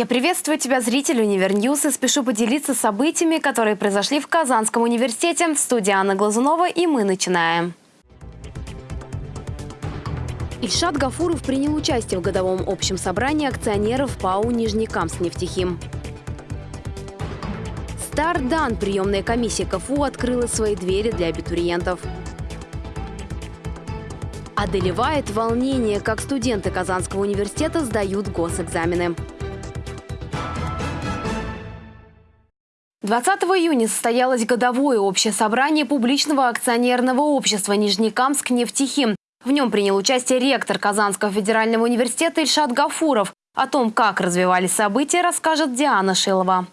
Я приветствую тебя, зритель Univer News, и спешу поделиться событиями, которые произошли в Казанском университете. В студии Анна Глазунова, и мы начинаем. Ильшат Гафуров принял участие в годовом общем собрании акционеров ПАО «Нижнекамскнефтехим». Старт дан, приемная комиссия КФУ открыла свои двери для абитуриентов. Одолевает волнение, как студенты Казанского университета сдают госэкзамены. 20 июня состоялось годовое общее собрание публичного акционерного общества «Нижнекамск нефтехим». В нем принял участие ректор Казанского федерального университета Ильшат Гафуров. О том, как развивались события, расскажет Диана Шилова.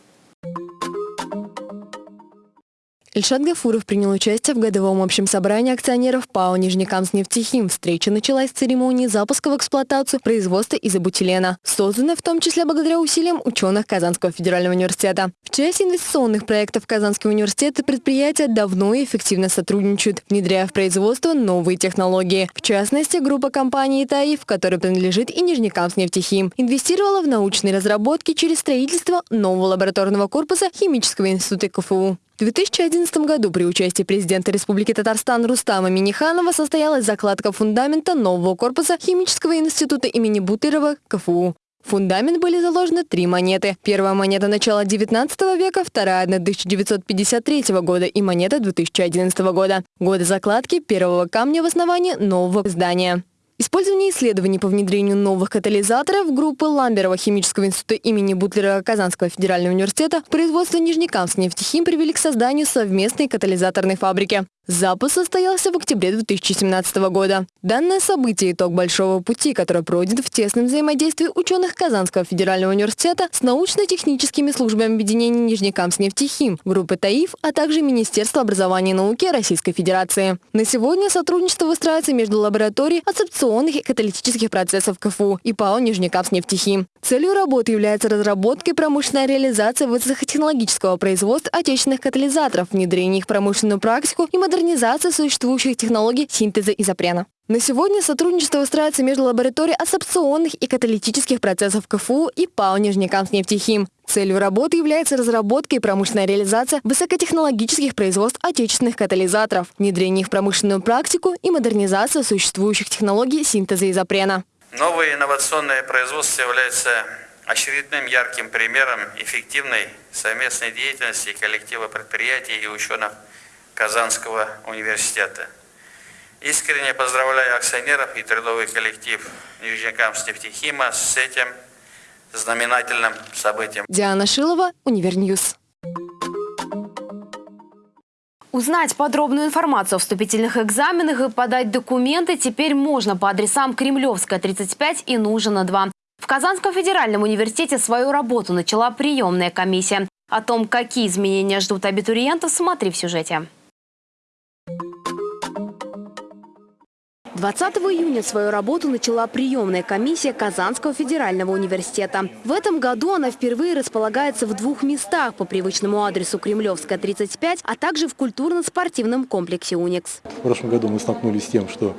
Ильшат Гафуров принял участие в годовом общем собрании акционеров ПАО «Нижнекамскнефтехим». Встреча началась с церемонии запуска в эксплуатацию производства изобутилена, созданной в том числе благодаря усилиям ученых Казанского федерального университета. В части инвестиционных проектов Казанского университета предприятия давно и эффективно сотрудничают, внедряя в производство новые технологии. В частности, группа компаний «Таиф», которой принадлежит и Нижнекамскнефтехим, инвестировала в научные разработки через строительство нового лабораторного корпуса Химического института КФУ. В 2011 году при участии президента Республики Татарстан Рустама Миниханова состоялась закладка фундамента нового корпуса Химического института имени Бутырова КФУ. В фундамент были заложены три монеты. Первая монета начала 19 века, вторая – 1953 года и монета 2011 года. Годы закладки первого камня в основании нового здания. Использование исследований по внедрению новых катализаторов группы Ламберова химического института имени Бутлера Казанского федерального университета производство Нижнекамск нефтехим привели к созданию совместной катализаторной фабрики. Запуск состоялся в октябре 2017 года. Данное событие – итог большого пути, который пройден в тесном взаимодействии ученых Казанского федерального университета с научно-техническими службами объединения Нижнекамск-нефтехим, группы ТАИФ, а также Министерства образования и науки Российской Федерации. На сегодня сотрудничество выстраивается между лабораторией адсорбционных и каталитических процессов КФУ и ПАО Нижнекамск-нефтехим. Целью работы является разработка и промышленная реализация высокотехнологического производства отечественных катализаторов, внедрение их в промышленную практику и модернизация существующих технологий синтеза изопрена. На сегодня сотрудничество выстраивается между лабораторией абсорбционных и каталитических процессов КФУ и ПАО «Нижнекамскнефтехим». Целью работы является разработка и промышленная реализация высокотехнологических производств отечественных катализаторов, внедрение их в промышленную практику и модернизация существующих технологий синтеза изопрена. Новое инновационное производство является очередным ярким примером эффективной совместной деятельности коллектива предприятий и ученых Казанского университета. Искренне поздравляю акционеров и трудовой коллектив Нижнекамскнефтехима с этим знаменательным событием. Диана Шилова, Univer News. Узнать подробную информацию о вступительных экзаменах и подать документы теперь можно по адресам Кремлевская, 35 и Нужина, 2. В Казанском федеральном университете свою работу начала приемная комиссия. О том, какие изменения ждут абитуриентов, смотри в сюжете. 20 июня свою работу начала приемная комиссия Казанского федерального университета. В этом году она впервые располагается в двух местах по привычному адресу Кремлевская, 35, а также в культурно-спортивном комплексе «Уникс». В прошлом году мы столкнулись с тем, что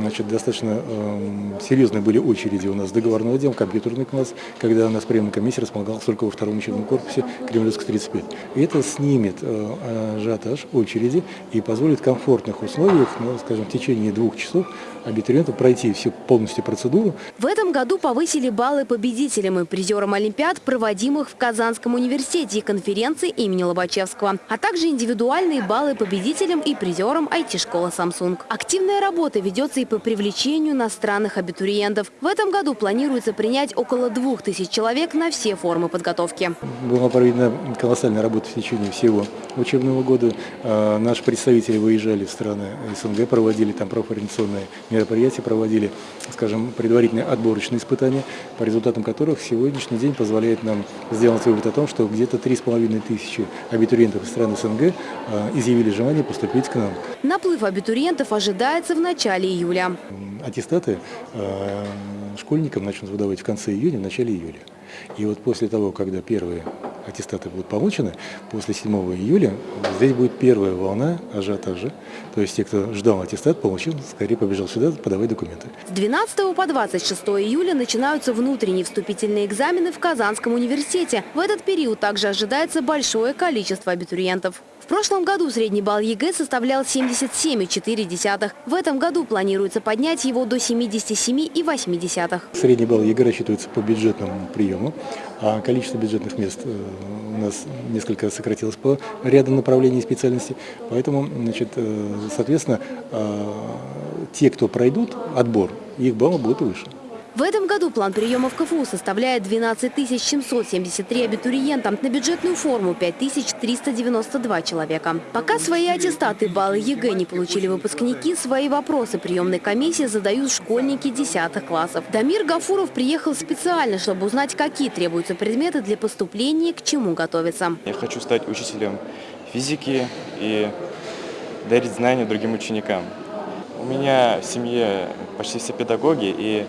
Значит, достаточно э, серьезные были очереди у нас договорного отдела, компьютерный класс, когда у нас приемная комиссия располагалась только во втором учебном корпусе Кремлевска 35. И это снимет э, ажиотаж очереди и позволит в комфортных условиях, ну, скажем, в течение двух часов абитуриенту пройти всю полностью процедуру. В этом году повысили баллы победителям и призерам Олимпиад, проводимых в Казанском университете и конференции имени Лобачевского, а также индивидуальные баллы победителям и призерам IT-школы Samsung. Активная работа ведется и по привлечению иностранных абитуриентов. В этом году планируется принять около двух тысяч человек на все формы подготовки. Была проведена колоссальная работа в течение всего учебного года. А, наши представители выезжали в страны СНГ, проводили там профориентационные мероприятия, проводили, скажем, предварительные отборочные испытания, по результатам которых сегодняшний день позволяет нам сделать вывод о том, что где-то 3,5 тысячи абитуриентов из стран СНГ а, изъявили желание поступить к нам. Наплыв абитуриентов ожидается в начале июля. Аттестаты а, школьникам начнут выдавать в конце июня, в начале июля. И вот после того, когда первые аттестаты будут получены, после 7 июля здесь будет первая волна ажиотажа. То есть те, кто ждал аттестат, получил, скорее побежал сюда подавать документы. С 12 по 26 июля начинаются внутренние вступительные экзамены в Казанском университете. В этот период также ожидается большое количество абитуриентов. В прошлом году средний балл ЕГЭ составлял 77,4. В этом году планируется поднять его до 77,8. Средний балл ЕГЭ рассчитывается по бюджетному приему, а количество бюджетных мест э, у нас несколько сократилось по ряду направлений и специальностей. Поэтому, значит, э, соответственно, э, те, кто пройдут отбор, их баллы будут выше. В этом году план приема в КФУ составляет 12 773 абитуриента, на бюджетную форму 5392 человека. Пока свои аттестаты баллы ЕГЭ не получили выпускники, свои вопросы приемной комиссии задают школьники 10 классов. Дамир Гафуров приехал специально, чтобы узнать, какие требуются предметы для поступления, к чему готовиться. Я хочу стать учителем физики и дарить знания другим ученикам. У меня в семье почти все педагоги, и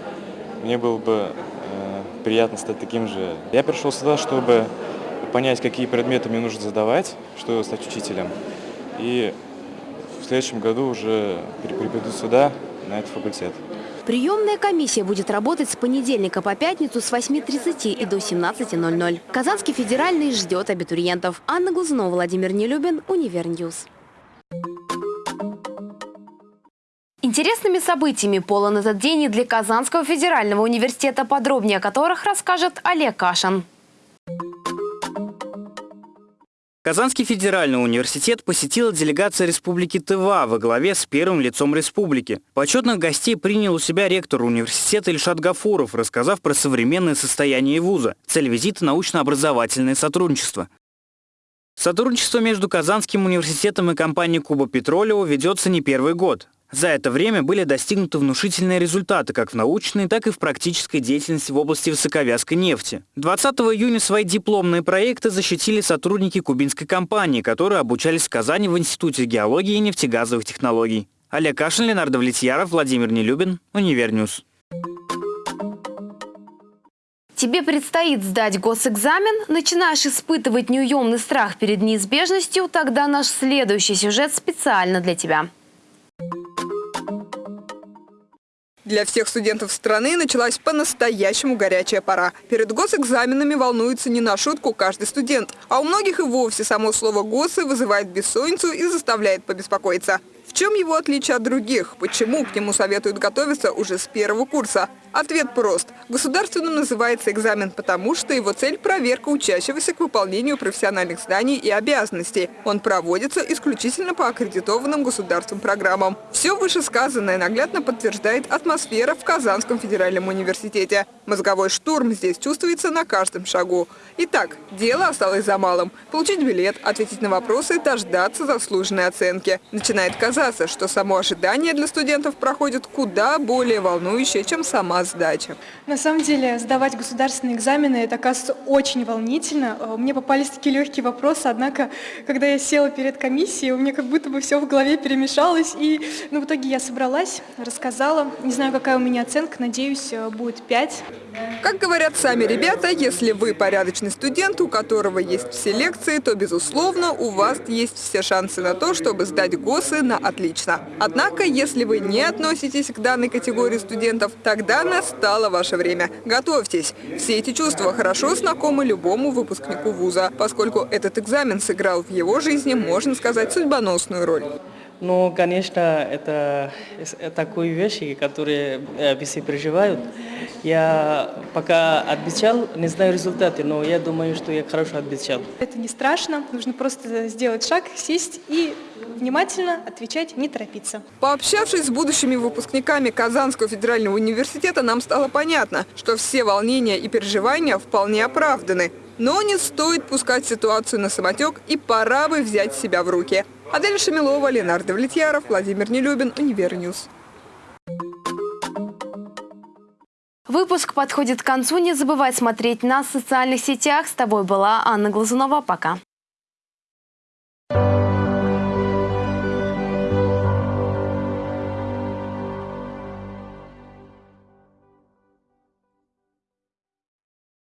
мне было бы э, приятно стать таким же. Я пришел сюда, чтобы понять, какие предметы мне нужно сдавать, чтобы стать учителем. И в следующем году уже приду сюда, на этот факультет. Приемная комиссия будет работать с понедельника по пятницу с 8.30 и до 17.00. Казанский федеральный ждет абитуриентов. Анна Глазунова, Владимир Нелюбин, Univer News. Интересными событиями полон этот день и для Казанского федерального университета, подробнее о которых расскажет Олег Кашин. Казанский федеральный университет посетила делегация Республики Тыва во главе с первым лицом республики. Почетных гостей принял у себя ректор университета Ильшат Гафуров, рассказав про современное состояние вуза. Цель визита – научно-образовательное сотрудничество. Сотрудничество между Казанским университетом и компанией Куба Петролео ведется не первый год. За это время были достигнуты внушительные результаты как в научной, так и в практической деятельности в области высоковязкой нефти. 20 июня свои дипломные проекты защитили сотрудники кубинской компании, которые обучались в Казани в Институте геологии и нефтегазовых технологий. Олег Кашин, Ленар Давлетьяров, Владимир Нелюбин, Univer News. Тебе предстоит сдать госэкзамен, начинаешь испытывать неуемный страх перед неизбежностью, тогда наш следующий сюжет специально для тебя. Для всех студентов страны началась по-настоящему горячая пора. Перед госэкзаменами волнуется не на шутку каждый студент, а у многих и вовсе само слово «госы» вызывает бессонницу и заставляет побеспокоиться. В чем его отличие от других? Почему к нему советуют готовиться уже с первого курса? Ответ прост. Государственным называется экзамен, потому что его цель – проверка учащегося к выполнению профессиональных зданий и обязанностей. Он проводится исключительно по аккредитованным государством программам. Все вышесказанное наглядно подтверждает атмосфера в Казанском федеральном университете. Мозговой штурм здесь чувствуется на каждом шагу. Итак, дело осталось за малым. Получить билет, ответить на вопросы дождаться заслуженной оценки. Начинает казаться, что само ожидание для студентов проходит куда более волнующее, чем сама сдача. На самом деле сдавать государственные экзамены, это, оказывается, очень волнительно. Э, мне попались такие легкие вопросы, однако, когда я села перед комиссией, у меня как будто бы все в голове перемешалось. И ну, в итоге я собралась, рассказала. Не знаю, какая у меня оценка, надеюсь, э, будет 5. Как говорят сами ребята, если вы порядочный студент, у которого есть все лекции, то, безусловно, у вас есть все шансы на то, чтобы сдать ГОСы на отлично. Однако, если вы не относитесь к данной категории студентов, тогда настало ваше время. Готовьтесь. Все эти чувства хорошо знакомы любому выпускнику вуза, поскольку этот экзамен сыграл в его жизни, можно сказать, судьбоносную роль. Ну, конечно, это, это такие вещи, которые э, все переживают. Я пока отвечал, не знаю результаты, но я думаю, что я хорошо отвечал. Это не страшно, нужно просто сделать шаг, сесть и внимательно отвечать, не торопиться. Пообщавшись с будущими выпускниками Казанского федерального университета, нам стало понятно, что все волнения и переживания вполне оправданы. Но не стоит пускать ситуацию на самотек и пора бы взять себя в руки. Адель Шамилова, Ленар Давлетьяров, Владимир Нелюбин, Univer News. Выпуск подходит к концу. Не забывай смотреть нас в социальных сетях. С тобой была Анна Глазунова. Пока.